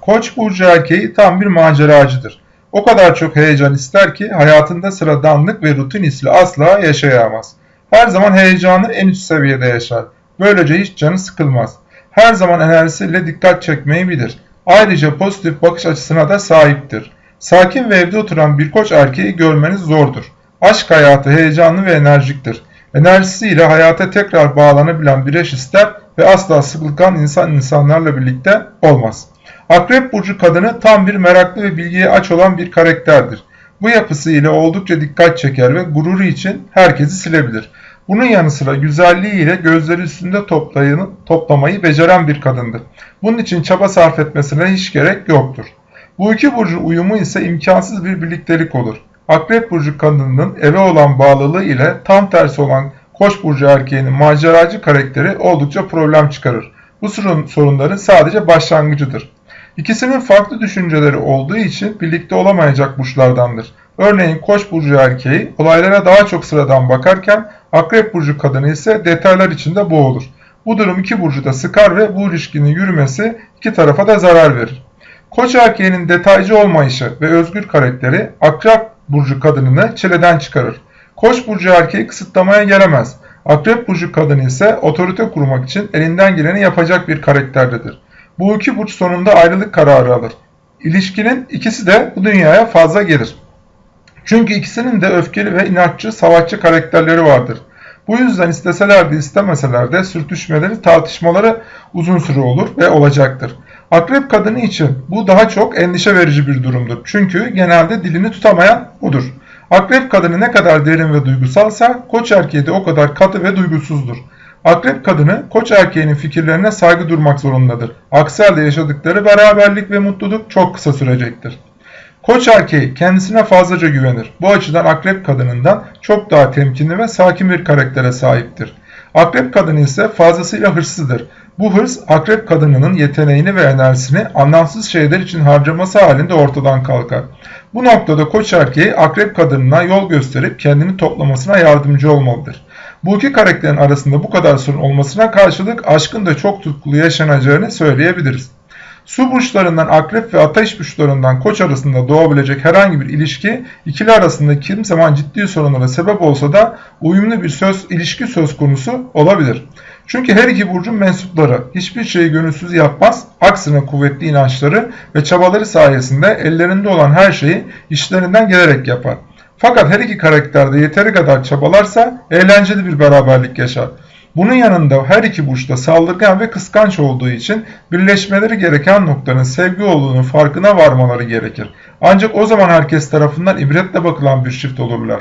Koç burcu erkeği tam bir maceracıdır. O kadar çok heyecan ister ki hayatında sıradanlık ve rutin hisli asla yaşayamaz. Her zaman heyecanı en üst seviyede yaşar. Böylece hiç canı sıkılmaz. Her zaman enerjisiyle dikkat çekmeyi bilir. Ayrıca pozitif bakış açısına da sahiptir. Sakin ve evde oturan bir koç erkeği görmeniz zordur. Aşk hayatı heyecanlı ve enerjiktir. Enerjisiyle hayata tekrar bağlanabilen bir eş ister ve asla sıkılgan insan insanlarla birlikte olmaz. Akrep burcu kadını tam bir meraklı ve bilgiye aç olan bir karakterdir. Bu yapısı ile oldukça dikkat çeker ve gururu için herkesi silebilir. Bunun yanı sıra güzelliğiyle gözleri üstünde toplayını, toplamayı beceren bir kadındır. Bunun için çaba sarf etmesine hiç gerek yoktur. Bu iki burcun uyumu ise imkansız bir birliktelik olur. Akrep burcu kadınının eve olan bağlılığı ile tam tersi olan Koç burcu erkeğinin maceracı karakteri oldukça problem çıkarır. Bu sorun, sorunların sadece başlangıcıdır. İkisinin farklı düşünceleri olduğu için birlikte olamayacak burçlardandır. Örneğin Koç burcu erkeği olaylara daha çok sıradan bakarken Akrep burcu kadını ise detaylar içinde boğulur. Bu durum iki burcu da sıkar ve bu ilişkinin yürümesi iki tarafa da zarar verir. Koç erkeğinin detaycı olmayışı ve özgür karakteri Akrep burcu kadınını çileden çıkarır. Koç burcu erkeği kısıtlamaya gelemez. Akrep burcu kadını ise otorite kurmak için elinden geleni yapacak bir karakterdedir. Bu iki burç sonunda ayrılık kararı alır. İlişkinin ikisi de bu dünyaya fazla gelir. Çünkü ikisinin de öfkeli ve inatçı savaşçı karakterleri vardır. Bu yüzden isteseler de istemeseler de sürtüşmeleri, tartışmaları uzun süre olur ve olacaktır. Akrep kadını için bu daha çok endişe verici bir durumdur. Çünkü genelde dilini tutamayan budur. Akrep kadını ne kadar derin ve duygusalsa koç erkeği de o kadar katı ve duygusuzdur. Akrep kadını koç erkeğinin fikirlerine saygı durmak zorundadır. Aksi halde yaşadıkları beraberlik ve mutluluk çok kısa sürecektir. Koç erkeği kendisine fazlaca güvenir. Bu açıdan akrep kadınından çok daha temkinli ve sakin bir karaktere sahiptir. Akrep kadını ise fazlasıyla hırslıdır. Bu hırs akrep kadınının yeteneğini ve enerjisini anlamsız şeyler için harcaması halinde ortadan kalkar. Bu noktada koç erkeği akrep kadınına yol gösterip kendini toplamasına yardımcı olmalıdır. Bu iki karakterin arasında bu kadar sorun olmasına karşılık aşkın da çok tutkulu yaşanacağını söyleyebiliriz. Su burçlarından akrep ve ateş burçlarından koç arasında doğabilecek herhangi bir ilişki ikili arasında kim zaman ciddi sorunlara sebep olsa da uyumlu bir söz ilişki söz konusu olabilir. Çünkü her iki burcun mensupları hiçbir şeyi gönülsüz yapmaz, aksine kuvvetli inançları ve çabaları sayesinde ellerinde olan her şeyi işlerinden gelerek yapar. Fakat her iki karakterde yeteri kadar çabalarsa eğlenceli bir beraberlik yaşar. Bunun yanında her iki burçta saldırgan ve kıskanç olduğu için birleşmeleri gereken noktanın sevgi olduğunu farkına varmaları gerekir. Ancak o zaman herkes tarafından ibretle bakılan bir çift olurlar.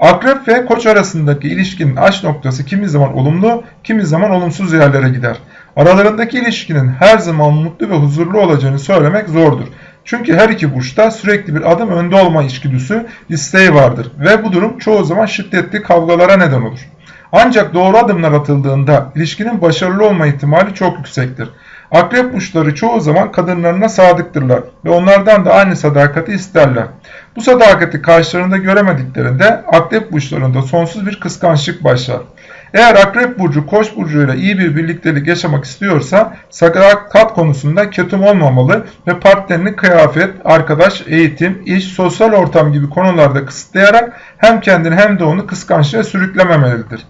Akrep ve koç arasındaki ilişkinin aç noktası kimi zaman olumlu, kimi zaman olumsuz yerlere gider. Aralarındaki ilişkinin her zaman mutlu ve huzurlu olacağını söylemek zordur. Çünkü her iki burçta sürekli bir adım önde olma içgüdüsü, isteği vardır ve bu durum çoğu zaman şiddetli kavgalara neden olur. Ancak doğru adımlar atıldığında ilişkinin başarılı olma ihtimali çok yüksektir. Akrep burçları çoğu zaman kadınlarına sadıktırlar ve onlardan da aynı sadakati isterler. Bu sadakati karşılarında göremediklerinde akrep burçlarında sonsuz bir kıskançlık başlar. Eğer akrep burcu koç burcuyla iyi bir birliktelik yaşamak istiyorsa sadakat konusunda ketum olmamalı ve partnerini kıyafet, arkadaş, eğitim, iş, sosyal ortam gibi konularda kısıtlayarak hem kendini hem de onu kıskançlığa sürüklememelidir.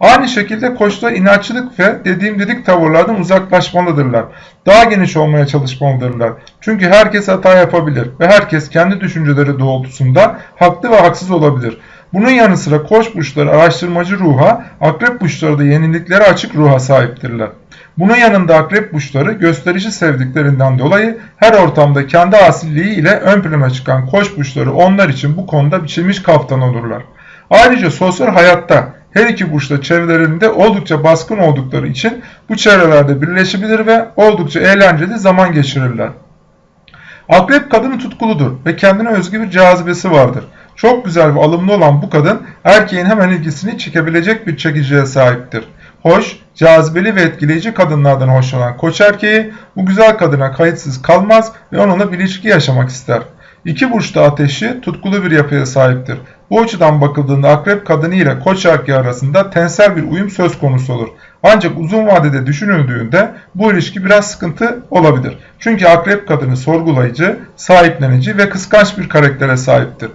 Aynı şekilde koçlar inatçılık ve dediğim dedik tavırlardan uzaklaşmalıdırlar. Daha geniş olmaya çalışmalıdırlar. Çünkü herkes hata yapabilir ve herkes kendi düşünceleri doğrultusunda haklı ve haksız olabilir. Bunun yanı sıra koç burçları araştırmacı ruha, akrep burçları da yeniliklere açık ruha sahiptirler. Bunun yanında akrep burçları gösterici sevdiklerinden dolayı her ortamda kendi asilliği ile ön plana çıkan koç burçları onlar için bu konuda biçilmiş kaftan olurlar. Ayrıca sosyal hayatta her iki burçta çevrelerinde oldukça baskın oldukları için bu çevrelerde birleşebilir ve oldukça eğlenceli zaman geçirirler. Akrep kadını tutkuludur ve kendine özgü bir cazibesi vardır. Çok güzel ve alımlı olan bu kadın erkeğin hemen ilgisini çekebilecek bir çekiciye sahiptir. Hoş, cazibeli ve etkileyici kadınlardan hoşlanan koç erkeği bu güzel kadına kayıtsız kalmaz ve onunla bir ilişki yaşamak ister. İki burçta ateşi tutkulu bir yapıya sahiptir. Bu açıdan bakıldığında akrep kadını ile koç erkeği arasında tensel bir uyum söz konusu olur. Ancak uzun vadede düşünüldüğünde bu ilişki biraz sıkıntı olabilir. Çünkü akrep kadını sorgulayıcı, sahiplenici ve kıskanç bir karaktere sahiptir.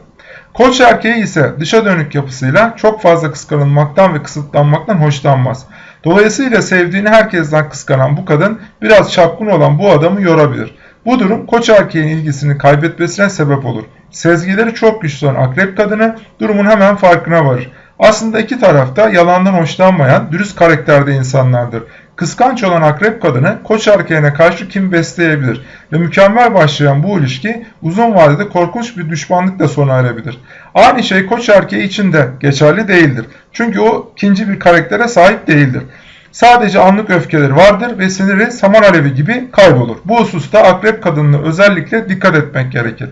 Koç erkeği ise dışa dönük yapısıyla çok fazla kıskanılmaktan ve kısıtlanmaktan hoşlanmaz. Dolayısıyla sevdiğini herkesten kıskanan bu kadın biraz çapkın olan bu adamı yorabilir. Bu durum koç erkeğin ilgisini kaybetmesine sebep olur. Sezgileri çok güçlü olan akrep kadını durumun hemen farkına varır. Aslında iki tarafta yalandan hoşlanmayan, dürüst karakterde insanlardır. Kıskanç olan akrep kadını koç erkeğine karşı kim besleyebilir ve mükemmel başlayan bu ilişki uzun vadede korkunç bir düşmanlıkla sona erebilir. Aynı şey koç erkeği için de geçerli değildir. Çünkü o ikinci bir karaktere sahip değildir. Sadece anlık öfkeleri vardır ve siniri saman alevi gibi kaybolur. Bu hususta akrep kadınına özellikle dikkat etmek gerekir.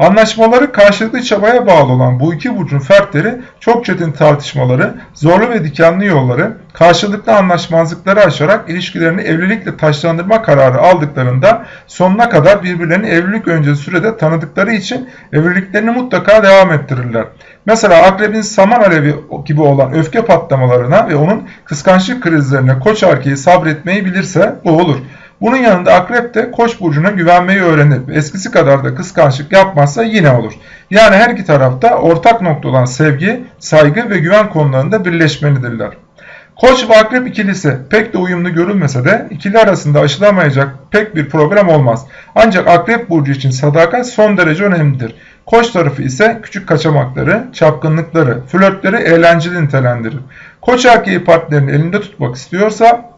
Anlaşmaları karşılıklı çabaya bağlı olan bu iki burcun fertleri çok çetin tartışmaları, zorlu ve dikenli yolları, karşılıklı anlaşmazlıkları aşarak ilişkilerini evlilikle taşlandırma kararı aldıklarında sonuna kadar birbirlerini evlilik öncesi sürede tanıdıkları için evliliklerini mutlaka devam ettirirler. Mesela akrebin saman alevi gibi olan öfke patlamalarına ve onun kıskançlık krizlerine koç erkeği sabretmeyi bilirse bu olur. Bunun yanında akrep de koç burcuna güvenmeyi öğrenip eskisi kadar da kıskançlık yapmazsa yine olur. Yani her iki tarafta ortak nokta olan sevgi, saygı ve güven konularında birleşmelidirler. Koç ve akrep ikilisi pek de uyumlu görülmese de ikili arasında aşılamayacak pek bir problem olmaz. Ancak akrep burcu için sadakat son derece önemlidir. Koç tarafı ise küçük kaçamakları, çapkınlıkları, flörtleri eğlenceli nitelendirir. Koç erkeği partnerini elinde tutmak istiyorsa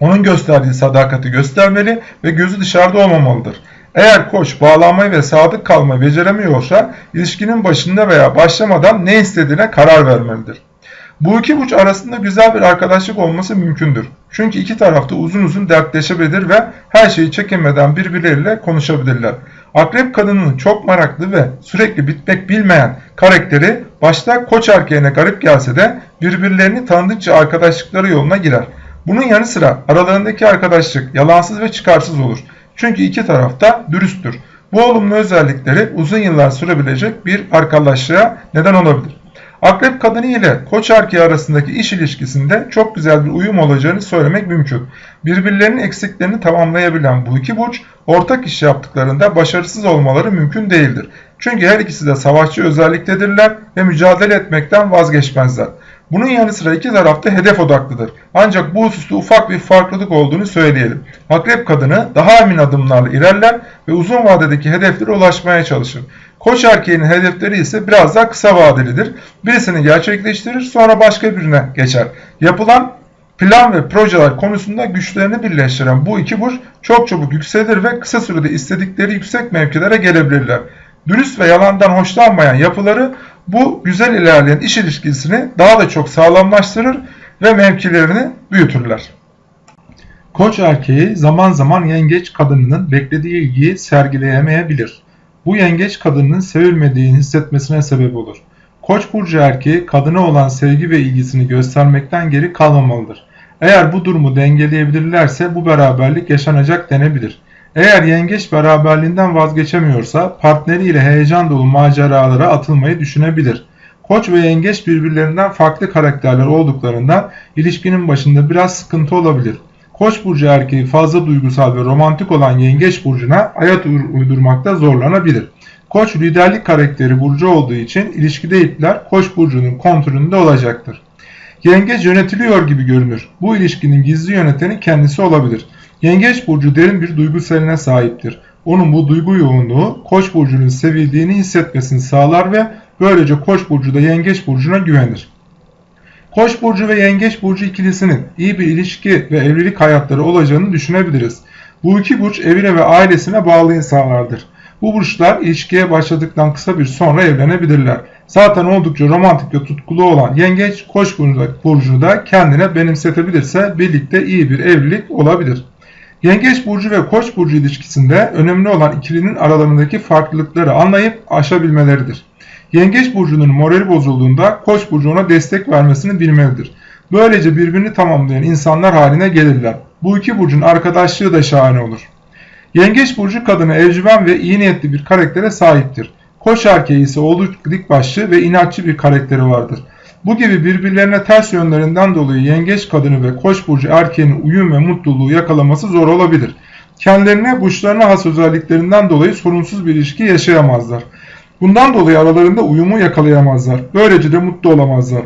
onun gösterdiği sadakati göstermeli ve gözü dışarıda olmamalıdır. Eğer koç bağlanmayı ve sadık kalmayı beceremiyorsa ilişkinin başında veya başlamadan ne istediğine karar vermelidir. Bu iki burç arasında güzel bir arkadaşlık olması mümkündür. Çünkü iki tarafta uzun uzun dertleşebilir ve her şeyi çekinmeden birbirleriyle konuşabilirler. Akrep kadının çok meraklı ve sürekli bitmek bilmeyen karakteri başta koç erkeğine garip gelse de birbirlerini tanıdıkça arkadaşlıkları yoluna girer. Bunun yanı sıra aralarındaki arkadaşlık yalansız ve çıkarsız olur. Çünkü iki taraf da dürüsttür. Bu olumlu özellikleri uzun yıllar sürebilecek bir arkadaşlığa neden olabilir. Akrep kadını ile koç erkeği arasındaki iş ilişkisinde çok güzel bir uyum olacağını söylemek mümkün. Birbirlerinin eksiklerini tamamlayabilen bu iki burç ortak iş yaptıklarında başarısız olmaları mümkün değildir. Çünkü her ikisi de savaşçı özelliktedirler ve mücadele etmekten vazgeçmezler. Bunun yanı sıra iki tarafta hedef odaklıdır. Ancak bu hususta ufak bir farklılık olduğunu söyleyelim. Akrep kadını daha emin adımlarla ilerler ve uzun vadedeki hedeflere ulaşmaya çalışır. Koç erkeğinin hedefleri ise biraz daha kısa vadelidir. Birisini gerçekleştirir sonra başka birine geçer. Yapılan plan ve projeler konusunda güçlerini birleştiren bu iki burç çok çabuk yükselir ve kısa sürede istedikleri yüksek mevkilere gelebilirler. Dürüst ve yalandan hoşlanmayan yapıları bu güzel ilerleyen iş ilişkisini daha da çok sağlamlaştırır ve mevkilerini büyütürler. Koç erkeği zaman zaman yengeç kadınının beklediği ilgiyi sergileyemeyebilir. Bu yengeç kadının sevilmediğini hissetmesine sebep olur. Koç burcu erkeği kadına olan sevgi ve ilgisini göstermekten geri kalmamalıdır. Eğer bu durumu dengeleyebilirlerse bu beraberlik yaşanacak denebilir. Eğer yengeç beraberliğinden vazgeçemiyorsa partneriyle heyecan dolu maceralara atılmayı düşünebilir. Koç ve yengeç birbirlerinden farklı karakterler olduklarından ilişkinin başında biraz sıkıntı olabilir. Koç burcu erkeği fazla duygusal ve romantik olan yengeç burcuna hayat uydurmakta zorlanabilir. Koç liderlik karakteri burcu olduğu için ilişkide ipler Koç burcunun kontrolünde olacaktır. Yengeç yönetiliyor gibi görünür. Bu ilişkinin gizli yöneteni kendisi olabilir. Yengeç burcu derin bir duygu seline sahiptir. Onun bu duygu yoğunluğu Koç burcunun sevildiğini hissetmesini sağlar ve böylece Koç burcu da Yengeç burcuna güvenir. Koç burcu ve Yengeç burcu ikilisinin iyi bir ilişki ve evlilik hayatları olacağını düşünebiliriz. Bu iki burç evine ve ailesine bağlı insanlardır. Bu burçlar ilişkiye başladıktan kısa bir sonra evlenebilirler. Zaten oldukça romantik ve tutkulu olan Yengeç Koç burcunu da kendine benimsetebilirse birlikte iyi bir evlilik olabilir. Yengeç burcu ve Koç burcu ilişkisinde önemli olan ikilinin aralarındaki farklılıkları anlayıp aşabilmeleridir. Yengeç burcunun morali bozulduğunda Koç burcu ona destek vermesini bilmelidir. Böylece birbirini tamamlayan insanlar haline gelirler. Bu iki burcun arkadaşlığı da şahane olur. Yengeç burcu kadını evcimen ve iyi niyetli bir karaktere sahiptir. Koç erkeği ise oldukça dik başlı ve inatçı bir karakteri vardır. Bu gibi birbirlerine ters yönlerinden dolayı yengeç kadını ve koç burcu erkeğinin uyum ve mutluluğu yakalaması zor olabilir. Kendilerine burçlarına has özelliklerinden dolayı sorunsuz bir ilişki yaşayamazlar. Bundan dolayı aralarında uyumu yakalayamazlar. Böylece de mutlu olamazlar.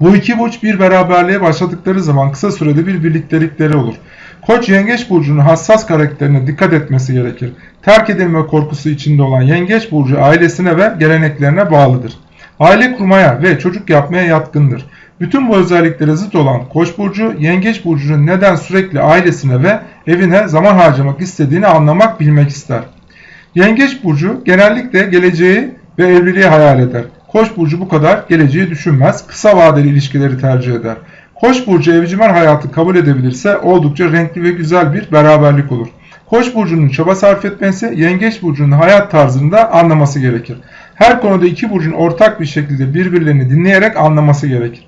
Bu iki burç bir beraberliğe başladıkları zaman kısa sürede bir birliktelikleri olur. Koç yengeç burcunun hassas karakterine dikkat etmesi gerekir. Terk edilme korkusu içinde olan yengeç burcu ailesine ve geleneklerine bağlıdır. Aile kurmaya ve çocuk yapmaya yatkındır. Bütün bu özelliklere zıt olan Koç burcu, Yengeç burcunun neden sürekli ailesine ve evine zaman harcamak istediğini anlamak, bilmek ister. Yengeç burcu genellikle geleceği ve evliliği hayal eder. Koç burcu bu kadar geleceği düşünmez, kısa vadeli ilişkileri tercih eder. Koç burcu evcimen hayatı kabul edebilirse oldukça renkli ve güzel bir beraberlik olur. Koç burcunun çaba sarf etmesi, yengeç burcunun hayat tarzını da anlaması gerekir. Her konuda iki burcun ortak bir şekilde birbirlerini dinleyerek anlaması gerekir.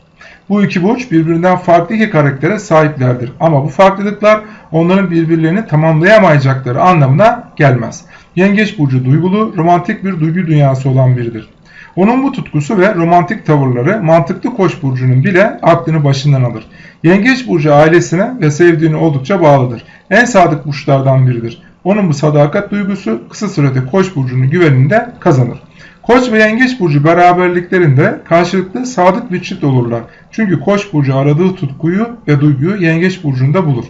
Bu iki burç birbirinden farklı iki karaktere sahiplerdir. Ama bu farklılıklar onların birbirlerini tamamlayamayacakları anlamına gelmez. Yengeç burcu duygulu, romantik bir duygu dünyası olan biridir. Onun bu tutkusu ve romantik tavırları mantıklı koç burcunun bile aklını başından alır. Yengeç burcu ailesine ve sevdiğine oldukça bağlıdır. En sadık burçlardan biridir. Onun bu sadakat duygusu kısa sürede koç burcunun güveninde kazanır. Koç ve yengeç burcu beraberliklerinde karşılıklı sadık bir çift olurlar. Çünkü koç burcu aradığı tutkuyu ve duyguyu yengeç burcunda bulur.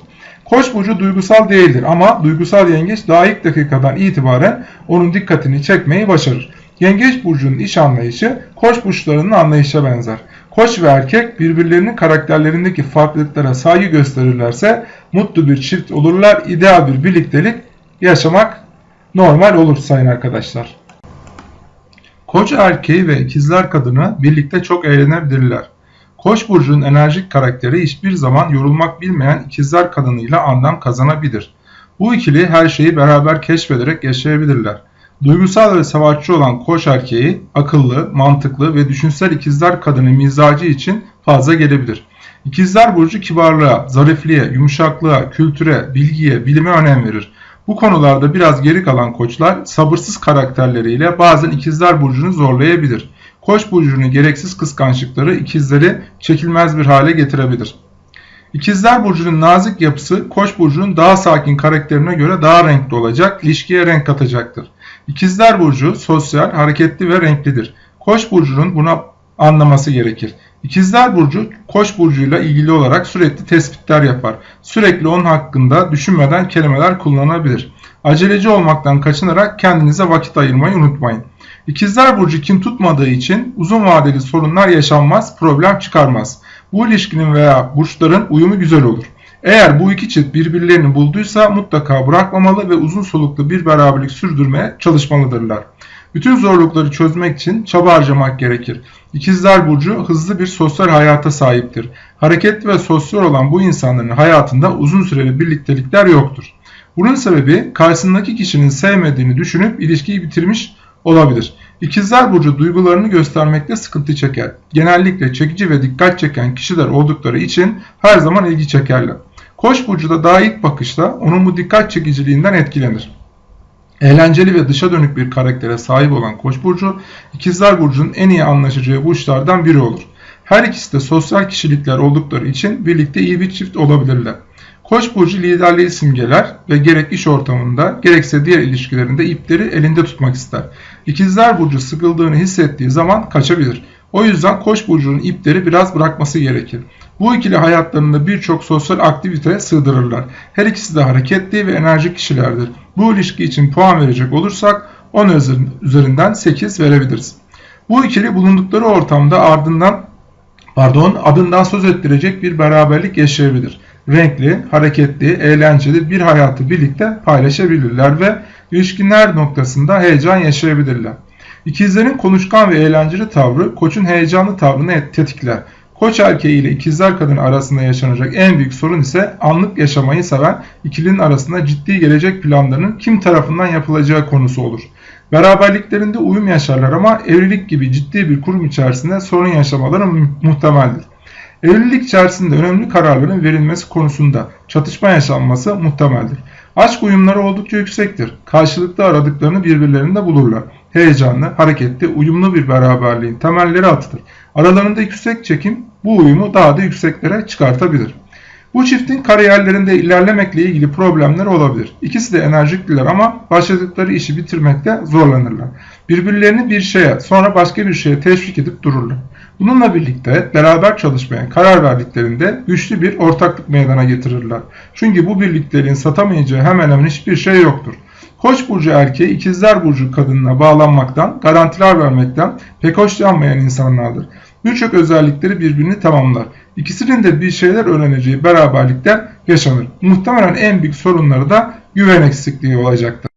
Koç burcu duygusal değildir ama duygusal yengeç daha ilk dakikadan itibaren onun dikkatini çekmeyi başarır. Yengeç burcunun iş anlayışı koç burçlarının anlayışa benzer. Koç ve erkek birbirlerinin karakterlerindeki farklılıklara saygı gösterirlerse mutlu bir çift olurlar. İdeal bir birliktelik yaşamak normal olur sayın arkadaşlar. Koç erkeği ve ikizler kadını birlikte çok eğlenebilirler. Koç burcunun enerjik karakteri hiçbir zaman yorulmak bilmeyen ikizler kadınıyla anlam kazanabilir. Bu ikili her şeyi beraber keşfederek yaşayabilirler. Duygusal ve savaşçı olan koç erkeği akıllı, mantıklı ve düşünsel ikizler kadını mizacı için fazla gelebilir. İkizler burcu kibarlığa, zarifliğe, yumuşaklığa, kültüre, bilgiye, bilime önem verir. Bu konularda biraz geri kalan koçlar sabırsız karakterleriyle bazen ikizler burcunu zorlayabilir. Koç burcunun gereksiz kıskançlıkları ikizleri çekilmez bir hale getirebilir. İkizler burcunun nazik yapısı Koç burcunun daha sakin karakterine göre daha renkli olacak, ilişkiye renk katacaktır. İkizler burcu sosyal, hareketli ve renklidir. Koç burcunun buna anlaması gerekir. İkizler Burcu Koç burcuyla ilgili olarak sürekli tespitler yapar. Sürekli onun hakkında düşünmeden kelimeler kullanabilir. Aceleci olmaktan kaçınarak kendinize vakit ayırmayı unutmayın. İkizler Burcu kim tutmadığı için uzun vadeli sorunlar yaşanmaz, problem çıkarmaz. Bu ilişkinin veya burçların uyumu güzel olur. Eğer bu iki çift birbirlerini bulduysa mutlaka bırakmamalı ve uzun soluklu bir beraberlik sürdürmeye çalışmalıdırlar. Bütün zorlukları çözmek için çaba harcamak gerekir. İkizler Burcu hızlı bir sosyal hayata sahiptir. Hareketli ve sosyal olan bu insanların hayatında uzun süreli birliktelikler yoktur. Bunun sebebi karşısındaki kişinin sevmediğini düşünüp ilişkiyi bitirmiş olabilir. İkizler Burcu duygularını göstermekte sıkıntı çeker. Genellikle çekici ve dikkat çeken kişiler oldukları için her zaman ilgi çekerler. Koç burcu da daha ilk bakışta onun bu dikkat çekiciliğinden etkilenir. Eğlenceli ve dışa dönük bir karaktere sahip olan Koç burcu, İkizler burcunun en iyi anlaşacağı burçlardan biri olur. Her ikisi de sosyal kişilikler oldukları için birlikte iyi bir çift olabilirler. Koç burcu liderliği simgeler ve gerek iş ortamında gerekse diğer ilişkilerinde ipleri elinde tutmak ister. İkizler burcu sıkıldığını hissettiği zaman kaçabilir. O yüzden Koç burcunun ipleri biraz bırakması gerekir. Bu ikili hayatlarında birçok sosyal aktivite sığdırırlar. Her ikisi de hareketli ve enerjik kişilerdir. Bu ilişki için puan verecek olursak 10 üzerinden 8 verebiliriz. Bu ikili bulundukları ortamda ardından pardon adından söz ettirecek bir beraberlik yaşayabilir. Renkli, hareketli, eğlenceli bir hayatı birlikte paylaşabilirler ve ilişkinler noktasında heyecan yaşayabilirler. İkizlerin konuşkan ve eğlenceli tavrı koçun heyecanlı tavrını tetikler. Koç erkeği ile ikizler kadın arasında yaşanacak en büyük sorun ise anlık yaşamayı seven ikilinin arasında ciddi gelecek planlarının kim tarafından yapılacağı konusu olur. Beraberliklerinde uyum yaşarlar ama evlilik gibi ciddi bir kurum içerisinde sorun yaşamaları muhtemeldir. Evlilik içerisinde önemli kararların verilmesi konusunda çatışma yaşanması muhtemeldir. Aşk uyumları oldukça yüksektir. Karşılıklı aradıklarını birbirlerinde bulurlar. heyecanlı, hareketli, uyumlu bir beraberliğin temelleri atılır. Aralarında yüksek çekim bu uyumu daha da yükseklere çıkartabilir. Bu çiftin kariyerlerinde ilerlemekle ilgili problemler olabilir. İkisi de enerjikliler ama başladıkları işi bitirmekte zorlanırlar. Birbirlerini bir şeye sonra başka bir şeye teşvik edip dururlar. Bununla birlikte beraber çalışmaya karar verdiklerinde güçlü bir ortaklık meydana getirirler. Çünkü bu birliklerin satamayacağı hemen hemen hiçbir şey yoktur. Koç burcu erkeği ikizler burcu kadınına bağlanmaktan, garantiler vermekten pek hoşlanmayan insanlardır. Birçok özellikleri birbirini tamamlar. İkisinin de bir şeyler öğreneceği beraberlikten yaşanır. Muhtemelen en büyük sorunları da güven eksikliği olacaktır.